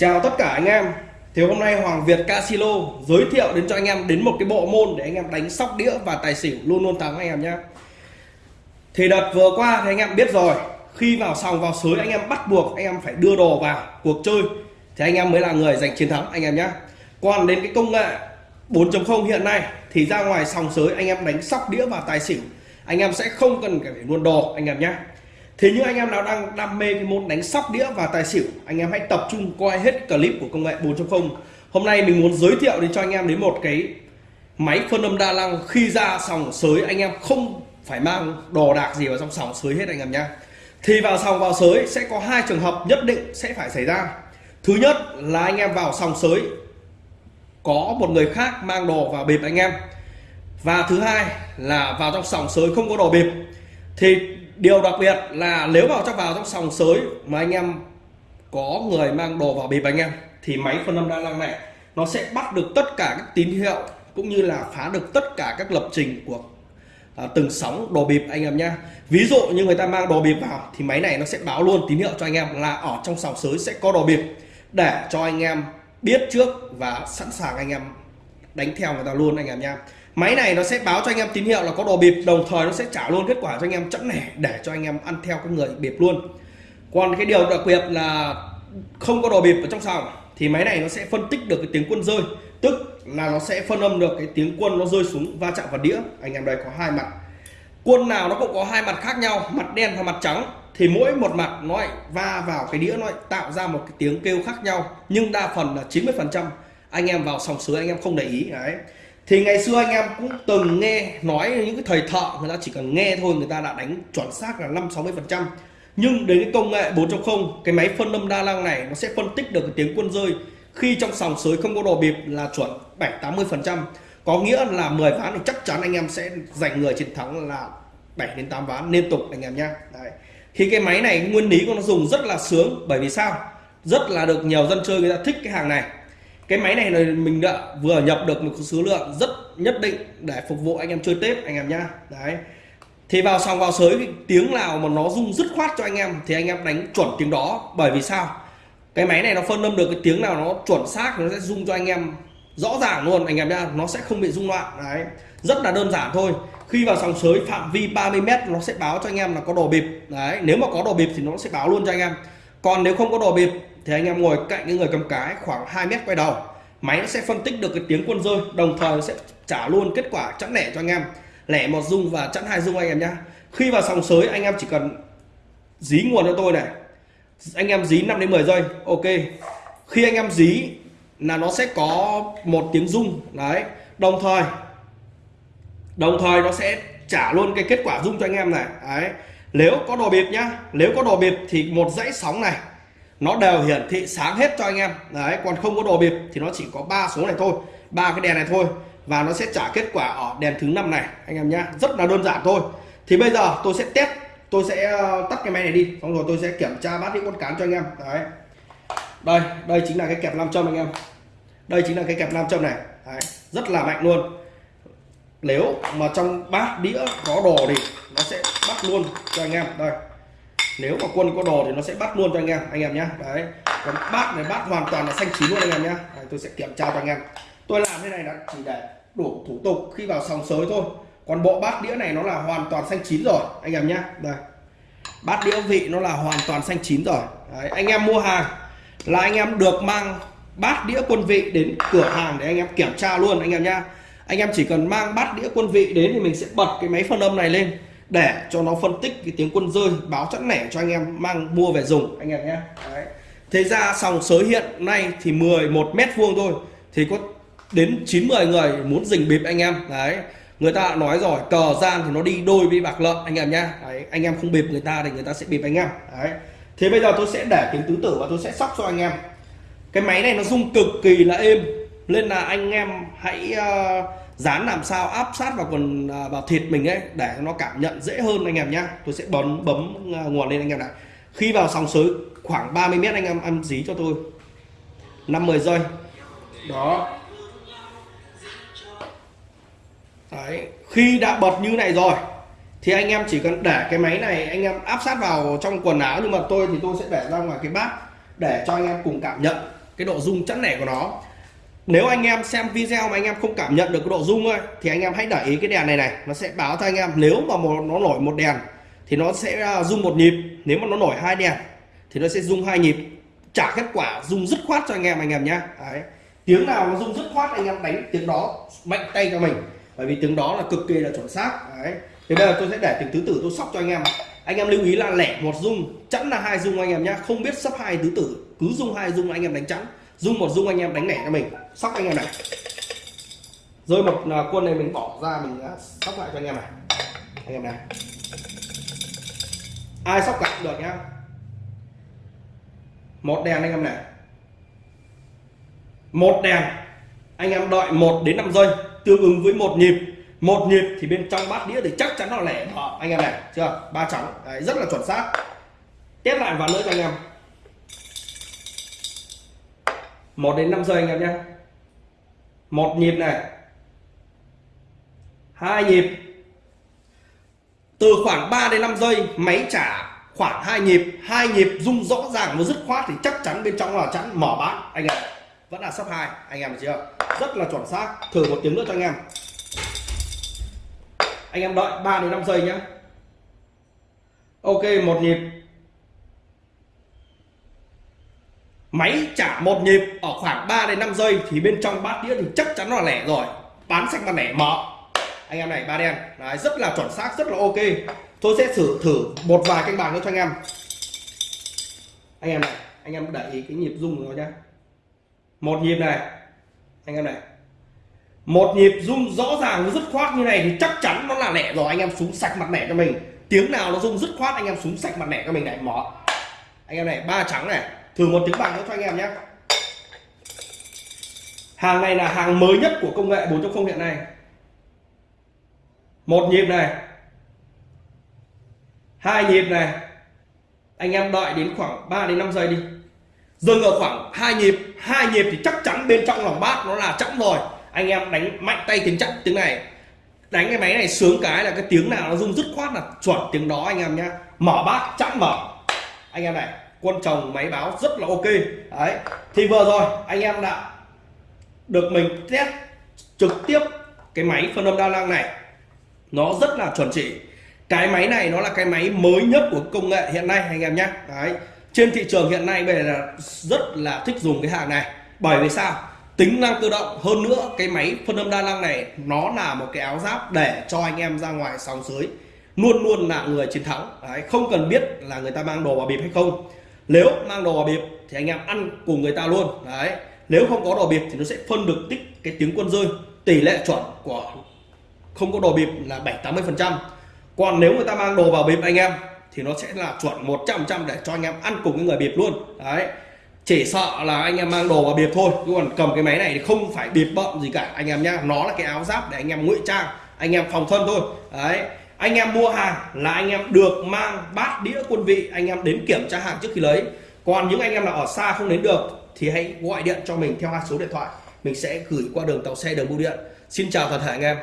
Chào tất cả anh em Thì hôm nay Hoàng Việt Casino giới thiệu đến cho anh em đến một cái bộ môn để anh em đánh sóc đĩa và tài xỉu luôn luôn thắng anh em nhé Thì đợt vừa qua thì anh em biết rồi Khi vào sòng vào sới anh em bắt buộc anh em phải đưa đồ vào cuộc chơi Thì anh em mới là người giành chiến thắng anh em nhé Còn đến cái công nghệ 4.0 hiện nay thì ra ngoài sòng sới anh em đánh sóc đĩa và tài xỉu anh em sẽ không cần phải luôn đồ anh em nhé thì những anh em nào đang đam mê cái môn đánh sóc đĩa và tài xỉu, anh em hãy tập trung coi hết clip của công nghệ 4.0 hôm nay mình muốn giới thiệu đến cho anh em đến một cái máy phân âm đa năng khi ra sòng sới, anh em không phải mang đồ đạc gì vào trong sòng sới hết anh em nhé thì vào sòng vào sới sẽ có hai trường hợp nhất định sẽ phải xảy ra. Thứ nhất là anh em vào sòng sới, có một người khác mang đồ vào bịp anh em. Và thứ hai là vào trong sòng sới không có đồ bịp thì điều đặc biệt là nếu vào trong vào trong sòng sới mà anh em có người mang đồ vào bịp anh em thì máy phân âm đa năng này nó sẽ bắt được tất cả các tín hiệu cũng như là phá được tất cả các lập trình của à, từng sóng đồ bịp anh em nhé ví dụ như người ta mang đồ bịp vào thì máy này nó sẽ báo luôn tín hiệu cho anh em là ở trong sòng sới sẽ có đồ bịp để cho anh em biết trước và sẵn sàng anh em đánh theo người ta luôn anh em nha máy này nó sẽ báo cho anh em tín hiệu là có đồ bịp, đồng thời nó sẽ trả luôn kết quả cho anh em chẵn nẻ để cho anh em ăn theo cái người bịp luôn. Còn cái điều đặc biệt là không có đồ bịp ở trong sòng, thì máy này nó sẽ phân tích được cái tiếng quân rơi, tức là nó sẽ phân âm được cái tiếng quân nó rơi xuống va chạm vào đĩa. Anh em đây có hai mặt. Quân nào nó cũng có hai mặt khác nhau, mặt đen và mặt trắng, thì mỗi một mặt nó lại va vào cái đĩa, nó lại tạo ra một cái tiếng kêu khác nhau, nhưng đa phần là 90 phần trăm anh em vào sòng sới anh em không để ý, đấy thì ngày xưa anh em cũng từng nghe nói những cái thầy thợ người ta chỉ cần nghe thôi, người ta đã đánh chuẩn xác là 5 60 phần trăm. Nhưng đến cái công nghệ 4.0 cái máy phân âm đa năng này nó sẽ phân tích được cái tiếng quân rơi khi trong sòng sới không có đồ bịp là chuẩn 7 80 phần trăm. Có nghĩa là 10 ván thì chắc chắn anh em sẽ giành người chiến thắng là 7 đến 8 ván liên tục anh em nhé Đấy. khi cái máy này nguyên lý của nó dùng rất là sướng, bởi vì sao? Rất là được nhiều dân chơi người ta thích cái hàng này cái máy này là mình đã vừa nhập được một số lượng rất nhất định để phục vụ anh em chơi tết, anh em nhá. Đấy. Thì vào sòng vào sới tiếng nào mà nó rung dứt khoát cho anh em thì anh em đánh chuẩn tiếng đó. Bởi vì sao? Cái máy này nó phân âm được cái tiếng nào nó chuẩn xác nó sẽ rung cho anh em rõ ràng luôn, anh em nhá. Nó sẽ không bị rung loạn. Đấy. Rất là đơn giản thôi. Khi vào sòng sới phạm vi 30 mét nó sẽ báo cho anh em là có đồ bịp. Đấy. Nếu mà có đồ bịp thì nó sẽ báo luôn cho anh em. Còn nếu không có đồ bịp thì anh em ngồi cạnh cái người cầm cái khoảng 2 mét quay đầu, máy nó sẽ phân tích được cái tiếng quân rơi, đồng thời nó sẽ trả luôn kết quả chẵn lẻ cho anh em. Lẻ một dung và chẵn hai dung anh em nhá. Khi vào sòng sới, anh em chỉ cần dí nguồn cho tôi này. Anh em dí 5 đến 10 giây, ok. Khi anh em dí là nó sẽ có một tiếng rung, đấy. Đồng thời đồng thời nó sẽ trả luôn cái kết quả rung cho anh em này, đấy. Nếu có đồ bịp nhá, nếu có đồ bịp thì một dãy sóng này nó đều hiển thị sáng hết cho anh em. Đấy còn không có đồ bịp thì nó chỉ có ba số này thôi. Ba cái đèn này thôi. Và nó sẽ trả kết quả ở đèn thứ năm này anh em nhá. Rất là đơn giản thôi. Thì bây giờ tôi sẽ test tôi sẽ ờ, tắt cái máy này đi. Xong rồi tôi sẽ kiểm tra bát đi con cán cho anh em. Đấy. Đây đây chính là cái kẹp nam châm anh em. Đây chính là cái kẹp nam châm này. Đấy, rất là mạnh luôn. Nếu mà trong bát đĩa có đồ thì nó sẽ bắt luôn cho anh em. Đây nếu mà quân có đồ thì nó sẽ bắt luôn cho anh em anh em nhé đấy còn bát này bát hoàn toàn là xanh chín luôn anh em nhé đấy, tôi sẽ kiểm tra cho anh em. Tôi làm thế này là chỉ để đủ thủ tục khi vào sòng sới thôi. Còn bộ bát đĩa này nó là hoàn toàn xanh chín rồi anh em nhé đây. Bát đĩa vị nó là hoàn toàn xanh chín rồi. Đấy, anh em mua hàng là anh em được mang bát đĩa quân vị đến cửa hàng để anh em kiểm tra luôn anh em nhá. Anh em chỉ cần mang bát đĩa quân vị đến thì mình sẽ bật cái máy phân âm này lên để cho nó phân tích cái tiếng quân rơi báo chẵn lẻ cho anh em mang mua về dùng anh em nhé. Đấy. thế ra sòng sới hiện nay thì 11 mét vuông thôi thì có đến 90 người muốn dình bịp anh em. Đấy. Người ta nói rồi cờ gian thì nó đi đôi với bạc lợn anh em nhá đấy, anh em không bịp người ta thì người ta sẽ bịp anh em. Đấy. Thế bây giờ tôi sẽ để tiếng tứ tử và tôi sẽ sóc cho anh em. Cái máy này nó rung cực kỳ là êm nên là anh em hãy uh, dán làm sao áp sát vào quần ờ, vào thịt mình ấy để nó cảm nhận dễ hơn anh em nhá. Tôi sẽ bấm bấm ờ, nguồn lên anh em này. Khi vào sóng sới khoảng 30 mét anh em ăn dí cho tôi. 50 giây. Đó. Đấy. khi đã bật như này rồi thì anh em chỉ cần để cái máy này anh em áp sát vào trong quần áo. Nhưng mà tôi thì tôi sẽ để ra ngoài cái bát để cho anh em cùng cảm nhận cái độ rung chẵn nẻ của nó nếu anh em xem video mà anh em không cảm nhận được cái độ rung thôi thì anh em hãy để ý cái đèn này này nó sẽ báo cho anh em. Nếu mà một, nó nổi một đèn thì nó sẽ à, rung một nhịp. Nếu mà nó nổi hai đèn thì nó sẽ rung hai nhịp. Trả kết quả rung dứt khoát cho anh em anh em nhá tiếng nào nó rung dứt khoát anh em đánh tiếng đó mạnh tay cho mình. Bởi vì tiếng đó là cực kỳ là chuẩn xác. Đấy. thì bây giờ tôi sẽ để từng thứ tử tôi sóc cho anh em anh em lưu ý là lẻ một rung chẵn là hai rung anh em nhá không biết sắp hai tứ tử cứ rung hai rung anh em đánh chẵn dung một dung anh em đánh lẻ cho mình. Sóc anh em này. Rơi một à, quân này mình bỏ ra mình sóc lại cho anh em này. Anh em này. Ai sóc lại được nhá. Một đèn anh em này. Một đèn. Anh em đợi 1 đến 5 giây tương ứng với một nhịp. Một nhịp thì bên trong bát đĩa thì chắc chắn là lẻ đó anh em này chưa? Ba trắng Đấy, rất là chuẩn xác. Test lại vào nữa cho anh em. 1 đến 5 giây anh em nhé. Một nhịp này. Hai nhịp. Từ khoảng 3 đến 5 giây, máy trả khoảng hai nhịp. Hai nhịp rung rõ ràng và dứt khoát thì chắc chắn bên trong là chắn mở bán. Anh em, vẫn là sắp hai, anh em chưa? Rất là chuẩn xác. Thử một tiếng nữa cho anh em. Anh em đợi 3 đến 5 giây nhé. Ok, một nhịp. Máy trả một nhịp ở khoảng 3 đến 5 giây thì bên trong bát đĩa thì chắc chắn là lẻ rồi. Bán sạch mặt lẻ mở. Anh em này ba đen. Đấy, rất là chuẩn xác rất là ok. Tôi sẽ thử thử một vài canh bạc nữa cho anh em. Anh em này anh em để ý cái nhịp rung của nó nhá. Một nhịp này. Anh em này. Một nhịp rung rõ ràng rất khoát như này thì chắc chắn nó là lẻ rồi. Anh em xuống sạch mặt lẻ cho mình. Tiếng nào nó rung rất khoát anh em xuống sạch mặt lẻ cho mình này mỏ anh em này ba trắng này thử một tiếng bạc nữa cho anh em nhé. Hàng này là hàng mới nhất của công nghệ 4.0 hiện nay. Một nhịp này. Hai nhịp này. Anh em đợi đến khoảng 3 đến 5 giây đi. Dừng ở khoảng hai nhịp. Hai nhịp thì chắc chắn bên trong lòng bát nó là chẵn rồi. Anh em đánh mạnh tay tiếng chắc tiếng này. Đánh cái máy này sướng cái là cái tiếng nào nó rung dứt khoát là chuẩn tiếng đó anh em nhá mở bát chẵn mở. Anh em này quân chồng máy báo rất là ok. Đấy thì vừa rồi anh em đã được mình test trực tiếp cái máy phân âm đa năng này. Nó rất là chuẩn chỉ. Cái máy này nó là cái máy mới nhất của công nghệ hiện nay anh em nhé. Đấy trên thị trường hiện nay về là rất là thích dùng cái hàng này. Bởi vì sao? Tính năng tự động. Hơn nữa cái máy phân âm đa năng này nó là một cái áo giáp để cho anh em ra ngoài sóng dưới luôn luôn là người chiến thắng. Đấy, không cần biết là người ta mang đồ vào bịp hay không nếu mang đồ vào bịp thì anh em ăn cùng người ta luôn. Đấy. Nếu không có đồ bịp thì nó sẽ phân được tích cái tiếng quân rơi. Tỷ lệ chuẩn của không có đồ bịp là 7 80 phần trăm. Còn nếu người ta mang đồ vào bịp anh em thì nó sẽ là chuẩn 100 trăm để cho anh em ăn cùng cái người bịp luôn. Đấy. Chỉ sợ là anh em mang đồ vào bịp thôi, chứ còn cầm cái máy này thì không phải bịp bậm gì cả. Anh em nhá, nó là cái áo giáp để anh em ngụy trang, anh em phòng thân thôi. Đấy anh em mua hàng là anh em được mang bát đĩa quân vị, anh em đến kiểm tra hàng trước khi lấy. Còn những anh em nào ở xa không đến được thì hãy gọi điện cho mình theo hai số điện thoại. Mình sẽ gửi qua đường tàu xe đường bưu điện. Xin chào toàn thể anh em.